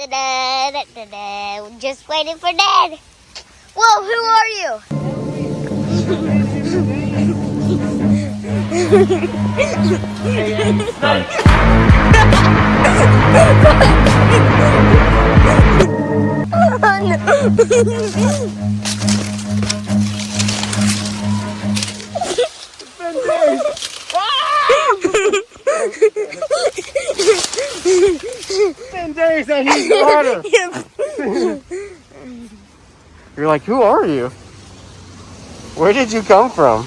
Da-da, da-da, Just waiting for Dad. Whoa, who are you? Ten days I need water. You're like, who are you? Where did you come from?